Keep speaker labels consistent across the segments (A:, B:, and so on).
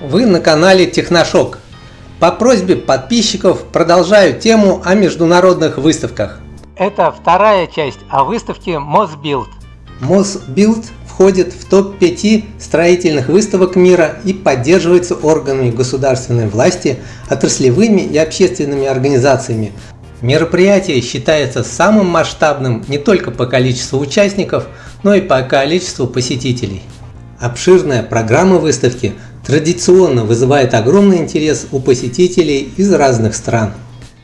A: Вы на канале Техношок. По просьбе подписчиков продолжаю тему о международных выставках.
B: Это вторая часть о выставке Mosbuild.
A: Mosbuild входит в топ-5 строительных выставок мира и поддерживается органами государственной власти, отраслевыми и общественными организациями. Мероприятие считается самым масштабным не только по количеству участников, но и по количеству посетителей. Обширная программа выставки традиционно вызывает огромный интерес у посетителей из разных стран.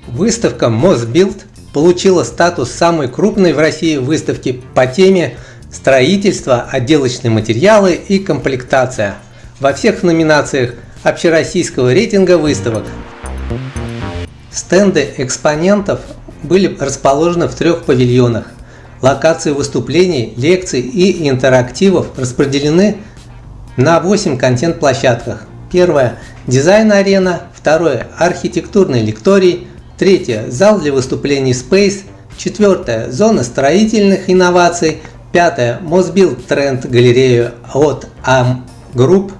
A: Выставка Mosbuild получила статус самой крупной в России выставки по теме строительство, отделочные материалы и комплектация во всех номинациях общероссийского рейтинга выставок. Стенды экспонентов были расположены в трех павильонах. Локации выступлений, лекций и интерактивов распределены на 8 контент-площадках. Первое – дизайн-арена, второе – архитектурный лекторий, третье – зал для выступлений Space, четвертое – зона строительных инноваций, пятое – Mosbuild Тренд галерею от AM Group,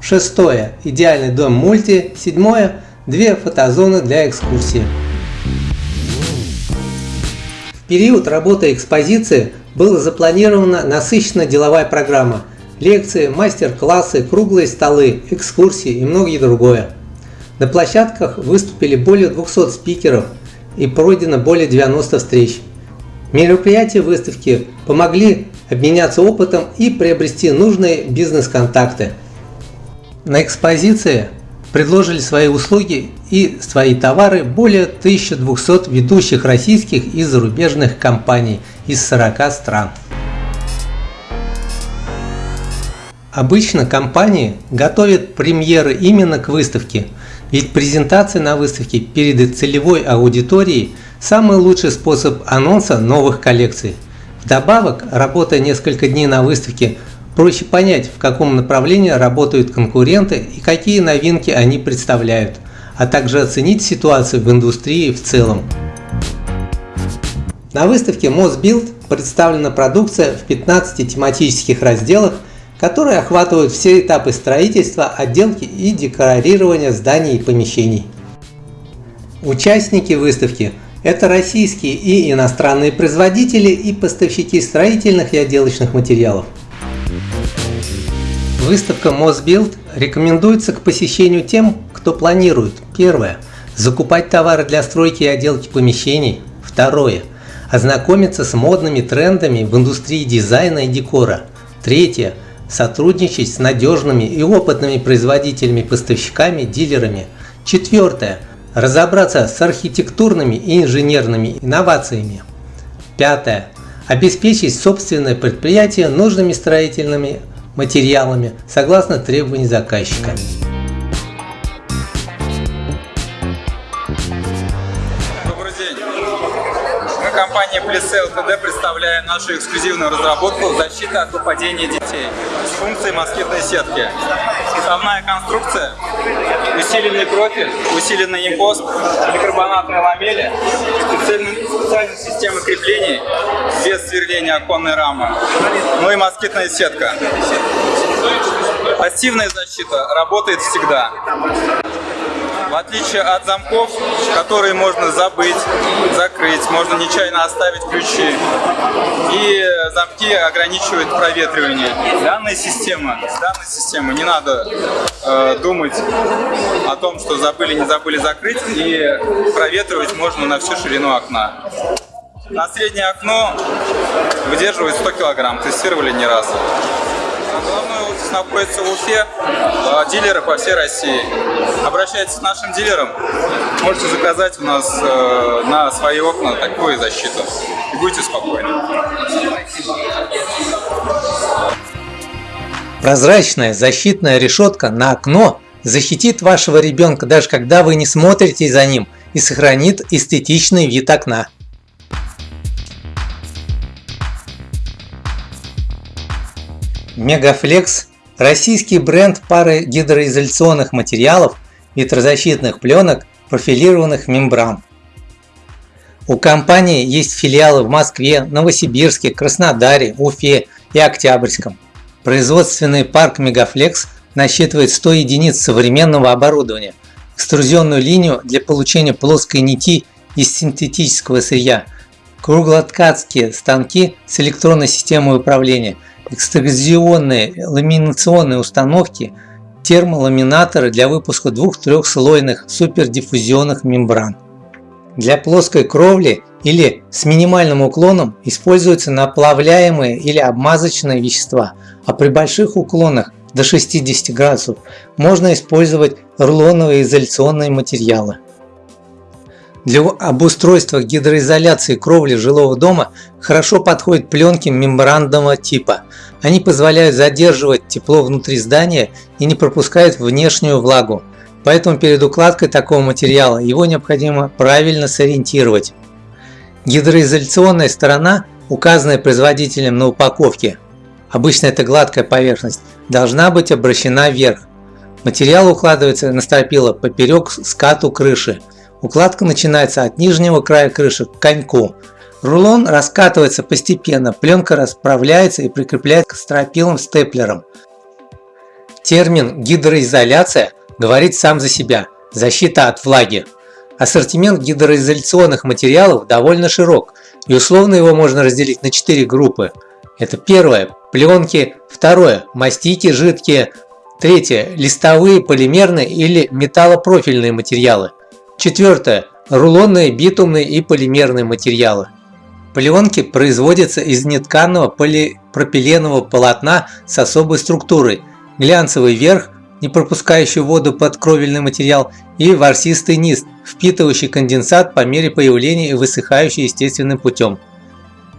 A: шестое – идеальный дом мульти, седьмое – две фотозоны для экскурсии. В период работы экспозиции была запланирована насыщенная деловая программа – лекции, мастер-классы, круглые столы, экскурсии и многое другое. На площадках выступили более 200 спикеров и пройдено более 90 встреч. Мероприятия выставки помогли обменяться опытом и приобрести нужные бизнес-контакты. На экспозиции предложили свои услуги и свои товары более 1200 ведущих российских и зарубежных компаний из 40 стран. Обычно компании готовят премьеры именно к выставке, ведь презентация на выставке перед целевой аудиторией – самый лучший способ анонса новых коллекций. Вдобавок, работая несколько дней на выставке, проще понять, в каком направлении работают конкуренты и какие новинки они представляют, а также оценить ситуацию в индустрии в целом. На выставке Mosbuild представлена продукция в 15 тематических разделах – которые охватывают все этапы строительства, отделки и декорирования зданий и помещений. Участники выставки – это российские и иностранные производители и поставщики строительных и отделочных материалов. Выставка Mosbuild рекомендуется к посещению тем, кто планирует Первое – закупать товары для стройки и отделки помещений. Второе – ознакомиться с модными трендами в индустрии дизайна и декора. Третье – сотрудничать с надежными и опытными производителями, поставщиками, дилерами. Четвертое. Разобраться с архитектурными и инженерными инновациями. Пятое. Обеспечить собственное предприятие нужными строительными материалами согласно требований заказчика.
C: компания Plisel LTD представляем нашу эксклюзивную разработку «Защита от выпадения детей» с функцией москитной сетки. Основная конструкция, усиленный профиль, усиленный импост, поликарбонатные ламели, специальная система креплений без сверления оконной рамы, ну и москитная сетка. Пассивная защита работает всегда. В отличие от замков, которые можно забыть, закрыть, можно нечаянно оставить ключи. И замки ограничивают проветривание. Данная система, данная система не надо э, думать о том, что забыли, не забыли закрыть. И проветривать можно на всю ширину окна. На среднее окно выдерживает 100 килограмм, тестировали не раз. Находится в Уфе, а дилеры по всей России. Обращайтесь к нашим дилерам, можете заказать у нас э, на свои окна такую защиту. И будьте спокойны.
A: Прозрачная защитная решетка на окно защитит вашего ребенка даже когда вы не смотрите за ним и сохранит эстетичный вид окна. Мегафлекс – российский бренд пары гидроизоляционных материалов, ветрозащитных пленок, профилированных мембран. У компании есть филиалы в Москве, Новосибирске, Краснодаре, Уфе и Октябрьском. Производственный парк Мегафлекс насчитывает 100 единиц современного оборудования, экструзионную линию для получения плоской нити из синтетического сырья, круглоткацкие станки с электронной системой управления, экструзионные ламинационные установки, термоламинаторы для выпуска двух-трехслойных супердиффузионных мембран. Для плоской кровли или с минимальным уклоном используются наплавляемые или обмазочные вещества, а при больших уклонах до 60 градусов можно использовать рулоновые изоляционные материалы. Для обустройства гидроизоляции кровли жилого дома хорошо подходят пленки мембранного типа. Они позволяют задерживать тепло внутри здания и не пропускают внешнюю влагу. Поэтому перед укладкой такого материала его необходимо правильно сориентировать. Гидроизоляционная сторона, указанная производителем на упаковке, обычно это гладкая поверхность, должна быть обращена вверх. Материал укладывается на стропила поперек скату крыши. Укладка начинается от нижнего края крыши к коньку. Рулон раскатывается постепенно, пленка расправляется и прикрепляется к стропилам степлером. Термин гидроизоляция говорит сам за себя – защита от влаги. Ассортимент гидроизоляционных материалов довольно широк, и условно его можно разделить на четыре группы. Это первое – пленки, второе – мастики жидкие, третье – листовые, полимерные или металлопрофильные материалы, четвертое – рулонные, битумные и полимерные материалы. Пленки производятся из нетканного полипропиленового полотна с особой структурой, глянцевый верх не пропускающий воду под кровельный материал, и ворсистый низ, впитывающий конденсат по мере появления и высыхающий естественным путем.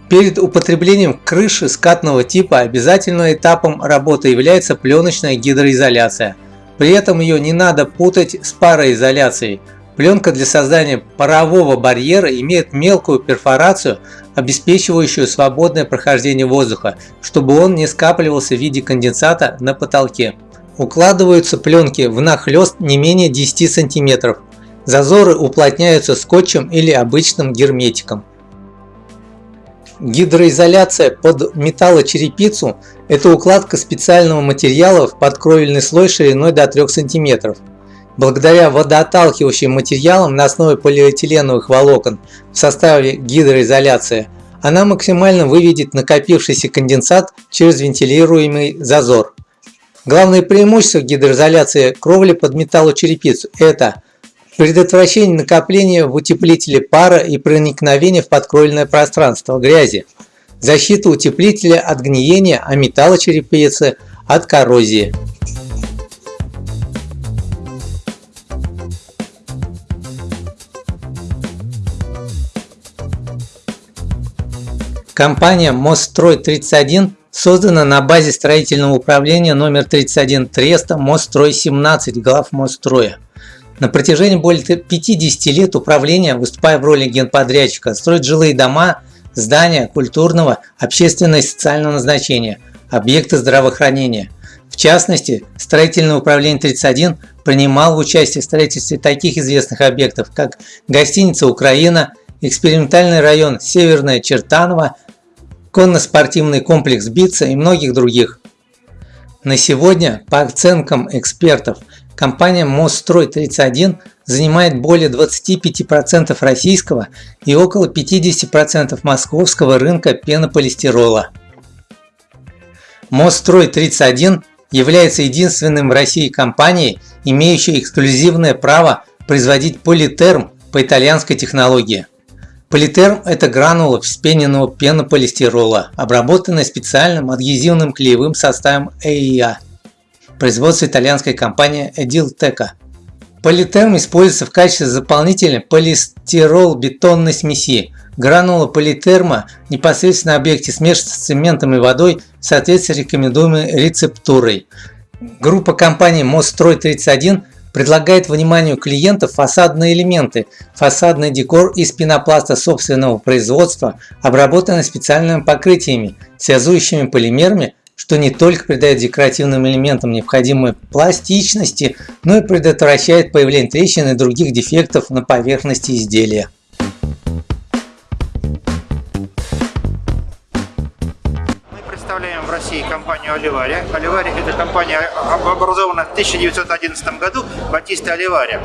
A: Перед употреблением крыши скатного типа обязательным этапом работы является пленочная гидроизоляция. При этом ее не надо путать с пароизоляцией. Пленка для создания парового барьера имеет мелкую перфорацию, обеспечивающую свободное прохождение воздуха, чтобы он не скапливался в виде конденсата на потолке. Укладываются пленки внахлёст не менее 10 см. Зазоры уплотняются скотчем или обычным герметиком. Гидроизоляция под металлочерепицу – это укладка специального материала в подкровельный слой шириной до 3 см. Благодаря водоотталкивающим материалам на основе полиэтиленовых волокон в составе гидроизоляции она максимально выведет накопившийся конденсат через вентилируемый зазор. Главное преимущество гидроизоляции кровли под металлочерепицу – это предотвращение накопления в утеплителе пара и проникновения в подкровельное пространство грязи, защита утеплителя от гниения, а металлочерепицы – от коррозии. Компания Мострой 31 создана на базе строительного управления номер 31 Треста Мострой 17 глав Мосстроя. На протяжении более 50 лет управление, выступая в роли генподрядчика, строит жилые дома, здания культурного, общественного и социального назначения, объекты здравоохранения. В частности, строительное управление 31 принимал в участии в строительстве таких известных объектов, как гостиница «Украина», экспериментальный район Северная Чертаново, конно-спортивный комплекс Бица и многих других. На сегодня, по оценкам экспертов, компания Мострой-31 занимает более 25% российского и около 50% московского рынка пенополистирола. Мострой-31 является единственным в России компанией, имеющей эксклюзивное право производить политерм по итальянской технологии. Политерм – это гранула вспененного пенополистирола, обработанная специальным адгезивным клеевым составом ЭИА. Производство итальянской компании Edilteca. Политерм используется в качестве дополнительной полистирол-бетонной смеси. Гранула политерма непосредственно на объекте смешивается с цементом и водой в соответствии с рекомендуемой рецептурой. Группа компаний Мострой 31 предлагает вниманию клиентов фасадные элементы, фасадный декор из пенопласта собственного производства, обработанный специальными покрытиями, связующими полимерами, что не только придает декоративным элементам необходимой пластичности, но и предотвращает появление трещин и других дефектов на поверхности изделия.
D: России компанию Оливария. Оливария – это компания, образована в 1911 году Батиста Оливария.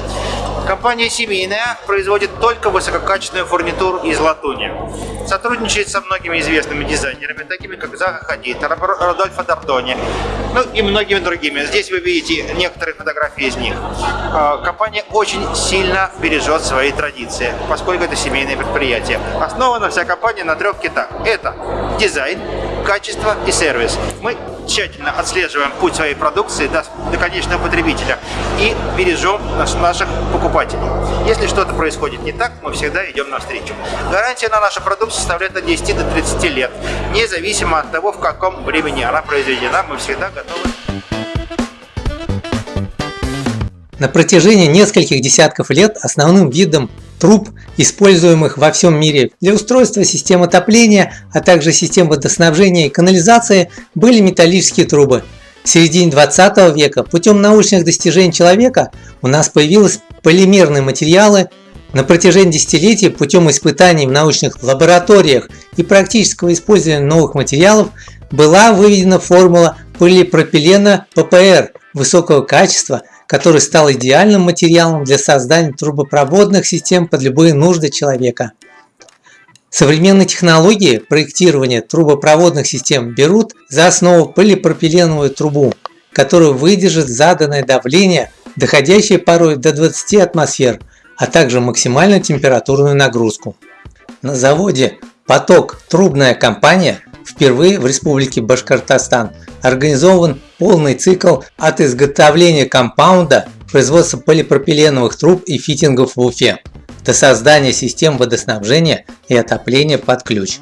D: Компания семейная, производит только высококачественную фурнитуру из латуни. Сотрудничает со многими известными дизайнерами, такими как Заха Хадид, Родольфо Д'Артони, ну и многими другими. Здесь вы видите некоторые фотографии из них. А, компания очень сильно бережет свои традиции, поскольку это семейное предприятие. Основана вся компания на трех китах. Это дизайн, качество и сервис. Мы тщательно отслеживаем путь своей продукции до, до конечного потребителя и бережем наш, наших покупателей. Если что-то происходит не так, мы всегда идем навстречу. Гарантия на нашу продукцию составляет от 10 до 30 лет. Независимо от того, в каком времени она произведена, мы всегда готовы.
A: На протяжении нескольких десятков лет основным видом труб, используемых во всем мире для устройства систем отопления, а также систем водоснабжения и канализации, были металлические трубы. В середине 20 века путем научных достижений человека у нас появились полимерные материалы. На протяжении десятилетий путем испытаний в научных лабораториях и практического использования новых материалов была выведена формула полипропилена ППР высокого качества – который стал идеальным материалом для создания трубопроводных систем под любые нужды человека. Современные технологии проектирования трубопроводных систем берут за основу полипропиленовую трубу, которая выдержит заданное давление, доходящее порой до 20 атмосфер, а также максимальную температурную нагрузку. На заводе «Поток» трубная компания впервые в Республике Башкортостан организован полный цикл от изготовления компаунда, производства полипропиленовых труб и фитингов в Уфе, до создания систем водоснабжения и отопления под ключ.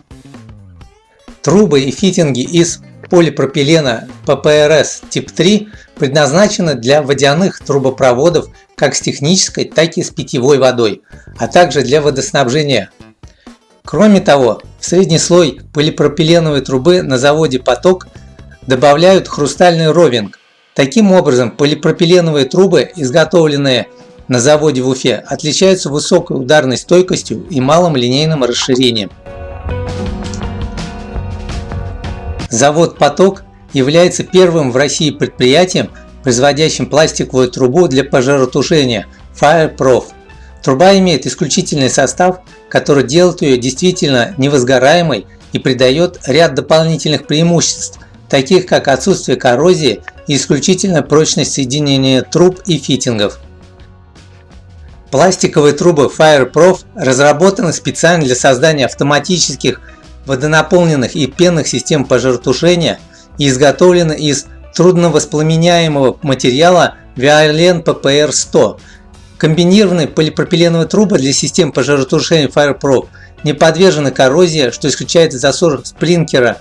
A: Трубы и фитинги из полипропилена ППРС тип 3 предназначены для водяных трубопроводов как с технической, так и с питьевой водой, а также для водоснабжения. Кроме того, средний слой полипропиленовой трубы на заводе «Поток» добавляют хрустальный ровинг. Таким образом, полипропиленовые трубы, изготовленные на заводе в Уфе, отличаются высокой ударной стойкостью и малым линейным расширением. Завод «Поток» является первым в России предприятием, производящим пластиковую трубу для пожаротушения FireProf. Труба имеет исключительный состав, который делает ее действительно невозгораемой и придает ряд дополнительных преимуществ, таких как отсутствие коррозии и исключительная прочность соединения труб и фитингов. Пластиковые трубы FireProf разработаны специально для создания автоматических водонаполненных и пенных систем пожаротушения и изготовлены из трудновоспламеняемого материала Violent PPR-100. Комбинированные полипропиленовые трубы для систем пожаротушения FireProf не подвержены коррозии, что исключает засор сплинкера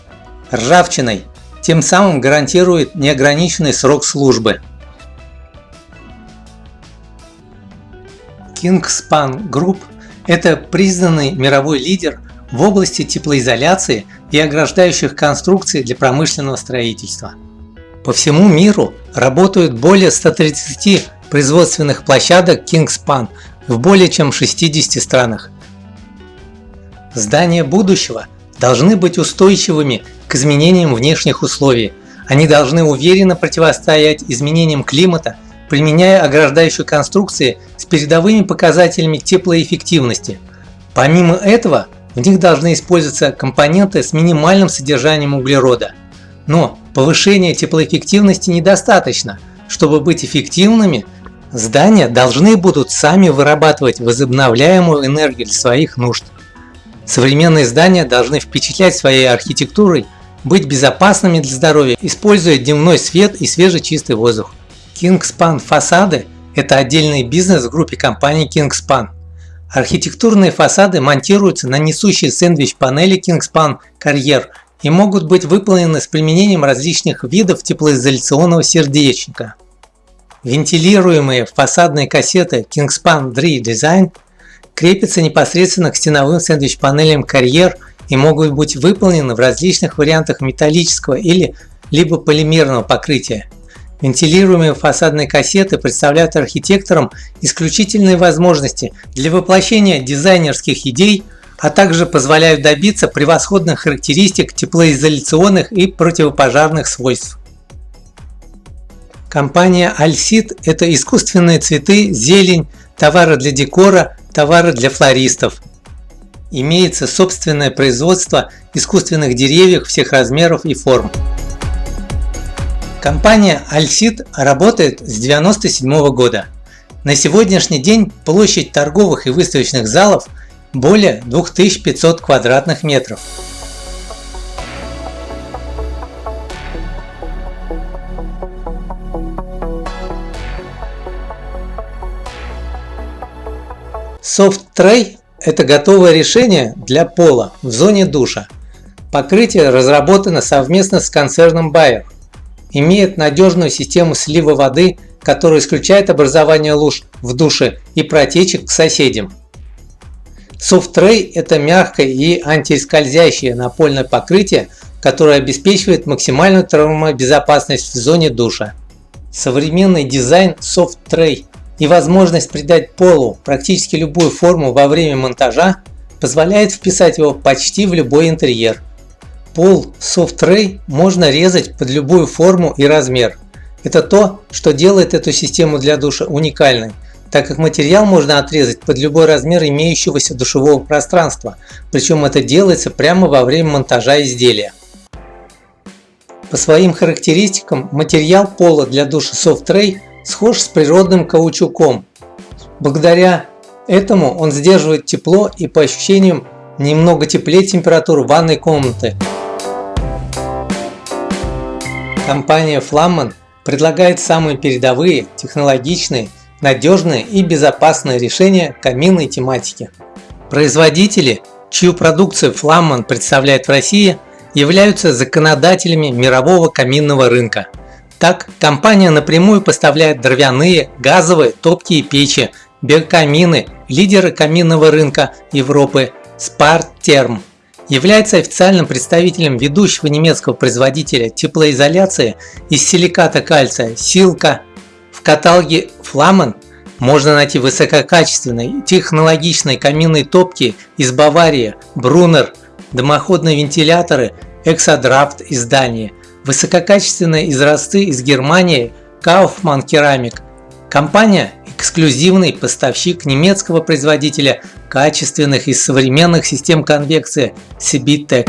A: ржавчиной тем самым гарантирует неограниченный срок службы. Kingspan Group – это признанный мировой лидер в области теплоизоляции и ограждающих конструкций для промышленного строительства. По всему миру работают более 130 производственных площадок Kingspan в более чем 60 странах. Здания будущего должны быть устойчивыми к изменениям внешних условий. Они должны уверенно противостоять изменениям климата, применяя ограждающие конструкции с передовыми показателями теплоэффективности. Помимо этого, в них должны использоваться компоненты с минимальным содержанием углерода. Но повышение теплоэффективности недостаточно. Чтобы быть эффективными, здания должны будут сами вырабатывать возобновляемую энергию для своих нужд. Современные здания должны впечатлять своей архитектурой быть безопасными для здоровья, используя дневной свет и свежий чистый воздух. Kingspan фасады – это отдельный бизнес в группе компаний Kingspan. Архитектурные фасады монтируются на несущие сэндвич-панели Kingspan Carrier и могут быть выполнены с применением различных видов теплоизоляционного сердечника. Вентилируемые фасадные кассеты Kingspan Dre Design крепятся непосредственно к стеновым сэндвич-панелям Carrier и могут быть выполнены в различных вариантах металлического или либо полимерного покрытия. Вентилируемые фасадные кассеты представляют архитекторам исключительные возможности для воплощения дизайнерских идей а также позволяют добиться превосходных характеристик теплоизоляционных и противопожарных свойств. Компания Альсид – это искусственные цветы, зелень, товары для декора, товары для флористов. Имеется собственное производство искусственных деревьев всех размеров и форм. Компания Альсид работает с 1997 года. На сегодняшний день площадь торговых и выставочных залов более 2500 квадратных метров. Soft Tray – это готовое решение для пола в зоне душа. Покрытие разработано совместно с концерном Bayer. Имеет надежную систему слива воды, которая исключает образование луж в душе и протечек к соседям. Soft Tray – это мягкое и антискользящее напольное покрытие, которое обеспечивает максимальную травмобезопасность в зоне душа. Современный дизайн Soft Tray и возможность придать полу практически любую форму во время монтажа позволяет вписать его почти в любой интерьер. Пол Soft Tray можно резать под любую форму и размер. Это то, что делает эту систему для душа уникальной, так как материал можно отрезать под любой размер имеющегося душевого пространства, причем это делается прямо во время монтажа изделия. По своим характеристикам материал пола для душа Soft Tray схож с природным каучуком. Благодаря этому он сдерживает тепло и по ощущениям немного теплее температуру ванной комнаты. Компания Flamman предлагает самые передовые, технологичные, надежные и безопасные решения каминной тематики. Производители, чью продукцию Flamman представляет в России, являются законодателями мирового каминного рынка – так, компания напрямую поставляет дровяные, газовые, топкие печи, биокамины, лидеры каминного рынка Европы Sparterm. Является официальным представителем ведущего немецкого производителя теплоизоляции из силиката кальция Силка. В каталоге Flammen можно найти высококачественные технологичные каминные топки из Баварии, Брунер, дымоходные вентиляторы, Exodraft из Дании – Высококачественные изразцы из Германии Kaufmann Керамик. Компания – эксклюзивный поставщик немецкого производителя качественных и современных систем конвекции Sibitec.